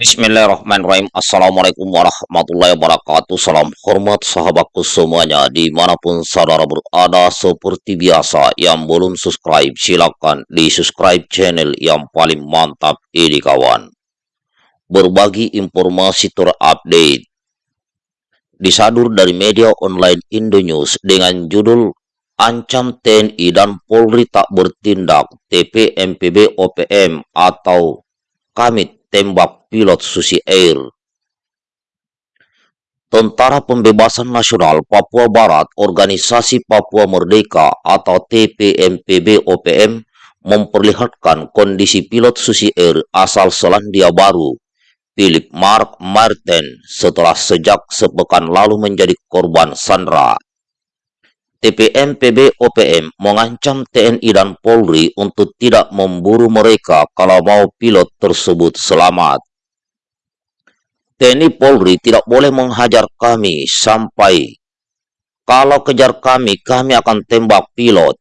Bismillahirrahmanirrahim. Assalamualaikum warahmatullahi wabarakatuh. Salam hormat sahabatku semuanya Di mana pun saudara berada Seperti biasa. Yang belum subscribe Silahkan di subscribe channel Yang paling mantap ini kawan. Berbagi informasi terupdate. Disadur dari media online Indonews Dengan judul Ancam TNI dan Polri tak bertindak TPMPB OPM atau Kamit tembak pilot Susi Air. Tentara Pembebasan Nasional Papua Barat Organisasi Papua Merdeka atau TPMPB OPM memperlihatkan kondisi pilot Susi Air asal Selandia Baru, Philip Mark Martin, setelah sejak sepekan lalu menjadi korban sandra. TPM PB OPM mengancam TNI dan Polri untuk tidak memburu mereka kalau mau pilot tersebut selamat. TNI Polri tidak boleh menghajar kami sampai kalau kejar kami, kami akan tembak pilot,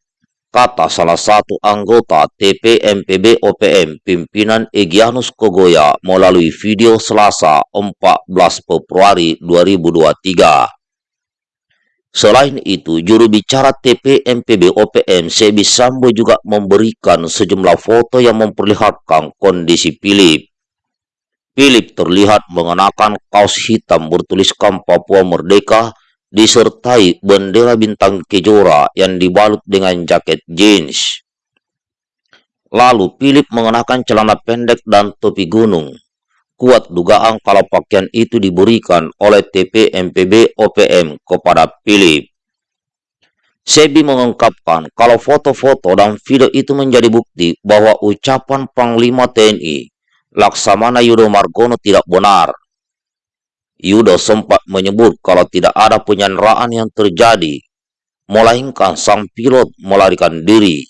kata salah satu anggota TPMPB OPM pimpinan Egyanus Kogoya melalui video Selasa 14 Februari 2023. Selain itu, juru bicara TPMPB OPM Sebi Sambo juga memberikan sejumlah foto yang memperlihatkan kondisi Philip. Philip terlihat mengenakan kaos hitam bertuliskan Papua Merdeka disertai bendera bintang kejora yang dibalut dengan jaket jeans. Lalu Philip mengenakan celana pendek dan topi gunung. Kuat dugaan kalau pakaian itu diberikan oleh TPMPB OPM kepada Philip. Sebi mengungkapkan kalau foto-foto dan video itu menjadi bukti bahwa ucapan Panglima TNI Laksamana Yudo Margono tidak benar. Yudo sempat menyebut kalau tidak ada penyanderaan yang terjadi, melainkan sang pilot melarikan diri.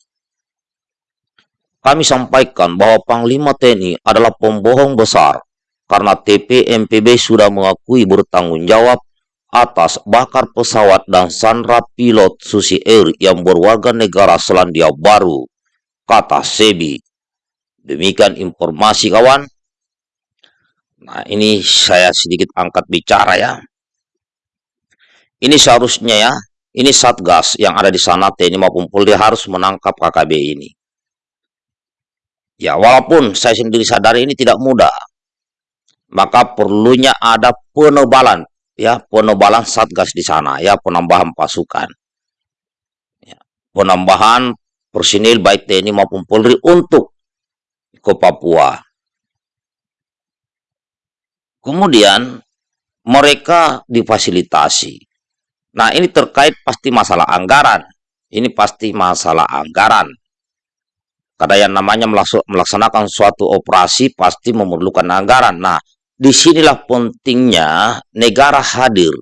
Kami sampaikan bahwa Panglima TNI adalah pembohong besar karena TPMPB sudah mengakui bertanggung jawab atas bakar pesawat dan sandra pilot Susi Air yang berwarga negara Selandia Baru, kata Sebi. Demikian informasi kawan. Nah ini saya sedikit angkat bicara ya. Ini seharusnya ya, ini Satgas yang ada di sana TNI maupun Polri harus menangkap KKB ini. Ya walaupun saya sendiri sadar ini tidak mudah, maka perlunya ada penebalan. Ya penebalan satgas di sana. Ya penambahan pasukan. Ya, penambahan personil baik TNI maupun Polri untuk ke Papua. Kemudian mereka difasilitasi. Nah ini terkait pasti masalah anggaran. Ini pasti masalah anggaran. Karena yang namanya melaksanakan suatu operasi pasti memerlukan anggaran. Nah, di sinilah pentingnya negara hadir.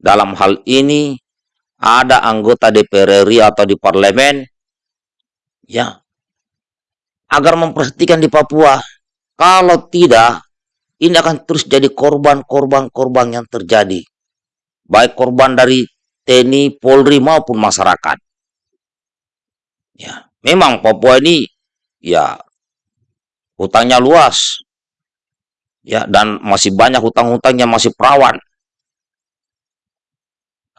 Dalam hal ini ada anggota DPR RI atau di parlemen ya agar memperhatikan di Papua. Kalau tidak, ini akan terus jadi korban-korban-korban yang terjadi. Baik korban dari TNI, Polri maupun masyarakat. Ya, memang Papua ini ya hutangnya luas, ya dan masih banyak hutang-hutang yang masih perawan.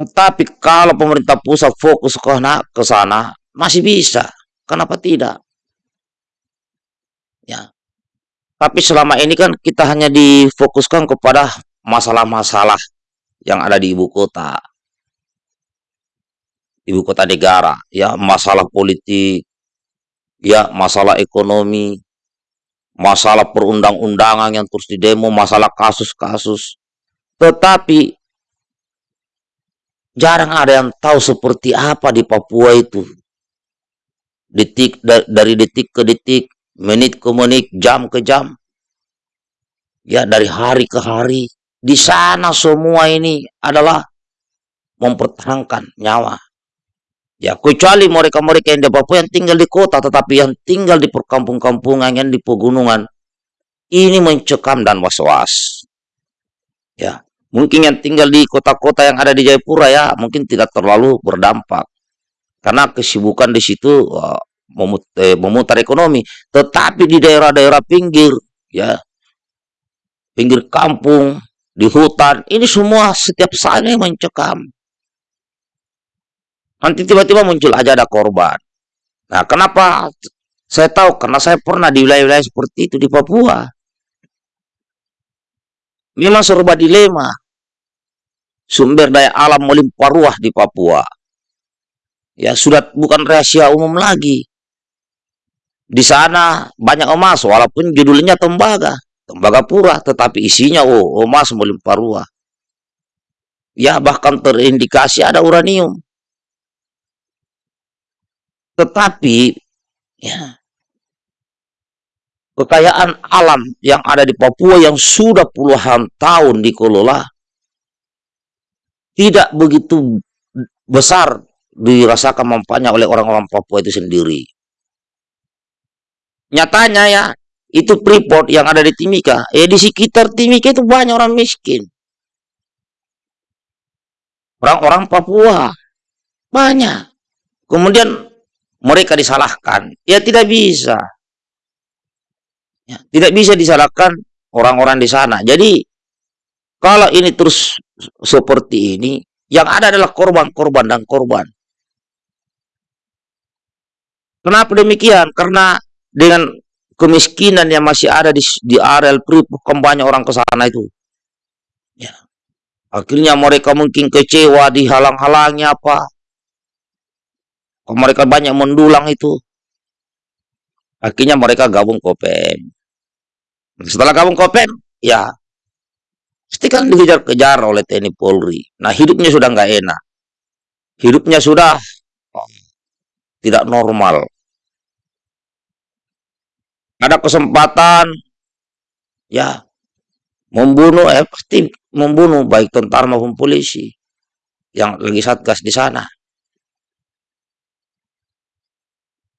Tetapi kalau pemerintah pusat fokus ke sana, ke sana masih bisa. Kenapa tidak? Ya. Tapi selama ini kan kita hanya difokuskan kepada masalah-masalah yang ada di ibu kota. Ibu kota negara, ya, masalah politik, ya, masalah ekonomi, masalah perundang-undangan yang terus didemo, masalah kasus-kasus. Tetapi jarang ada yang tahu seperti apa di Papua itu. Detik dari detik ke detik, menit ke menit, jam ke jam. Ya, dari hari ke hari. Di sana semua ini adalah mempertahankan nyawa. Ya, kecuali mereka-mereka yang di Papua yang tinggal di kota, tetapi yang tinggal di perkampung-kampungan, yang di pegunungan, ini mencekam dan was-was. Ya, mungkin yang tinggal di kota-kota yang ada di Jayapura ya, mungkin tidak terlalu berdampak. Karena kesibukan di situ uh, memutar ekonomi. Tetapi di daerah-daerah pinggir, ya, pinggir kampung, di hutan. Ini semua setiap saat yang mencekam. Nanti tiba-tiba muncul aja ada korban. Nah, kenapa saya tahu? Karena saya pernah di wilayah-wilayah seperti itu di Papua. Memang serba dilema. Sumber daya alam melimpah ruah di Papua. Ya, sudah bukan rahasia umum lagi. Di sana banyak emas, walaupun judulnya tembaga. Tembaga pura, tetapi isinya oh, emas melimpah ruah. Ya, bahkan terindikasi ada uranium. Tetapi, ya, kekayaan alam yang ada di Papua yang sudah puluhan tahun dikelola tidak begitu besar dirasakan manfaatnya oleh orang-orang Papua itu sendiri. Nyatanya ya, itu Freeport yang ada di Timika. Ya di sekitar Timika itu banyak orang miskin. Orang-orang Papua. Banyak. Kemudian mereka disalahkan. Ya tidak bisa. Ya, tidak bisa disalahkan orang-orang di sana. Jadi kalau ini terus seperti ini, yang ada adalah korban-korban dan korban. Kenapa demikian? Karena dengan kemiskinan yang masih ada di, di areal PRI, banyak orang ke sana itu. Ya. Akhirnya mereka mungkin kecewa, dihalang-halangi apa. Mereka banyak mendulang itu. Akhirnya mereka gabung KOPEM. Setelah gabung KOPEM, ya pasti kan dikejar-kejar oleh TNI Polri. Nah hidupnya sudah nggak enak. Hidupnya sudah oh, tidak normal ada kesempatan ya membunuh eh pasti membunuh baik tentara maupun polisi yang lagi satgas di sana.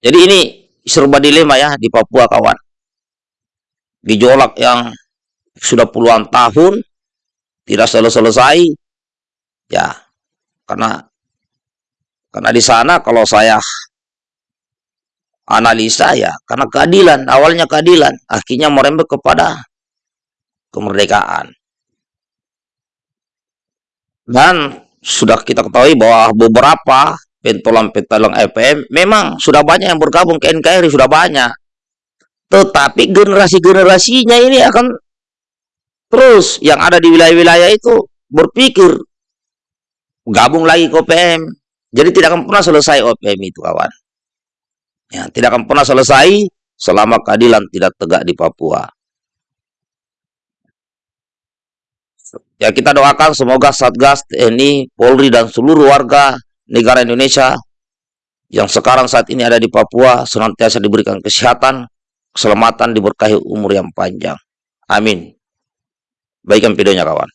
Jadi ini serba dilema ya di Papua kawan. Gejolak yang sudah puluhan tahun tidak selesai-selesai ya karena karena di sana kalau saya analisa ya karena keadilan awalnya keadilan akhirnya merembet kepada kemerdekaan dan sudah kita ketahui bahwa beberapa pentolan-pentolan FM memang sudah banyak yang bergabung ke NKRI sudah banyak. Tetapi generasi-generasinya ini akan terus yang ada di wilayah-wilayah itu berpikir gabung lagi ke OPM jadi tidak akan pernah selesai OPM itu kawan. Ya, tidak akan pernah selesai selama keadilan tidak tegak di Papua. Ya kita doakan semoga Satgas, TNI, Polri dan seluruh warga negara Indonesia yang sekarang saat ini ada di Papua senantiasa diberikan kesehatan, keselamatan, diberkahi umur yang panjang. Amin. Baikkan videonya kawan.